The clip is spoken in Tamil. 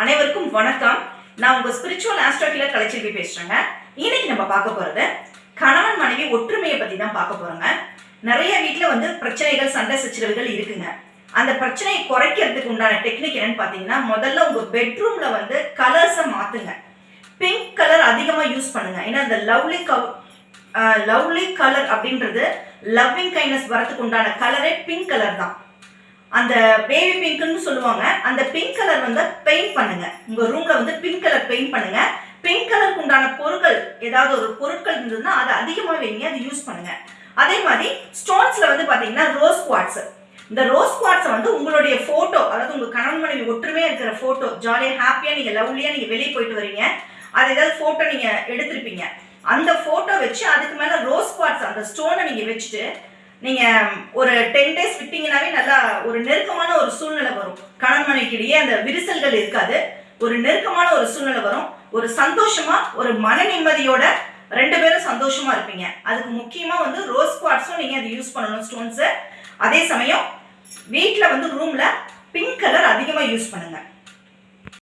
அனைவருக்கும் வணக்கம். நான் உங்க ஸ்பிரிச்சுவல் ஆஸ்ட்ரோகிலர் கலைச்செல்வி பேசுறேங்க. இன்னைக்கு நம்ம பார்க்க போறது கணவன் மனைவி ஒற்றுமையை பத்தி தான் பார்க்க போறோங்க. நிறைய வீட்டுல வந்து பிரச்சனைகள் சண்டை சச்சரவுகள் இருக்குங்க. அந்த பிரச்சனையை குறைக்கிறதுக்கு உண்டான டெக்னிக் என்னன்னு பார்த்தீங்கன்னா முதல்ல உங்க பெட்ரூம்ல வந்து கலர்ஸை மாத்துங்க. பிங்க் கலர் அதிகமாக யூஸ் பண்ணுங்க. ஏன்னா இந்த லவ்லி கவ் லவ்லி கலர் அப்படின்றது லவ்விங் கைண்ட்னஸ் வரத்துக்கு உண்டான கலரே பிங்க் கலர் தான். அந்த பேபி பிங்க்னு சொல்லுவாங்க. அந்த பிங்க் கலர் வந்து பெயிண்ட் பண்ணுங்க. உங்க ரூம்ல வந்து பிங்க் கலர் பெயிண்ட் பண்ணுங்க. பிங்க் கலருக்கு உண்டான பொருட்கள் ஏதாவது ஒரு பொருட்கள் இருந்ததுன்னா அதை அதிகமாக வைங்க அதை யூஸ் பண்ணுங்க. அதே மாதிரி ஸ்டோன்ஸ்ல வந்து பாத்தீங்கன்னா ரோஸ் குவாட்ஸ் இந்த ரோஸ் குவாட்ஸை வந்து உங்களுடைய போட்டோ அதாவது உங்க கணவன் மனைவி ஒற்றுமையா இருக்கிற போட்டோ ஜாலியா ஹாப்பியா நீங்க லவ்லியா நீங்க வெளியே போயிட்டு வரீங்க. அது ஏதாவது போட்டோ நீங்க எடுத்திருப்பீங்க. அந்த போட்டோ வச்சு அதுக்கு மேல ரோஸ் குவாட்ஸ் அந்த ஸ்டோனை நீங்க வச்சுட்டு நீங்கள் ஒரு டென் டேஸ் விட்டீங்கன்னாவே நல்லா ஒரு நெருக்கமான ஒரு சூழ்நிலை வரும். கணவன் அந்த விரிசல்கள் இருக்காது. ஒரு நெருக்கமான ஒரு சூழ்நிலை வரும். ஒரு சந்தோஷமா ஒரு மன நிம்மதியோட ரெண்டு பேரும் சந்தோஷமா இருப்பீங்க. அதுக்கு முக்கியமா வந்து ரோஸ் குவாட்ஸும் நீங்க அதை யூஸ் பண்ணணும் ஸ்டோன்ஸ் அதே சமயம் வீட்டில் வந்து ரூம்ல பிங்க் கலர் அதிகமாக யூஸ் பண்ணுங்க.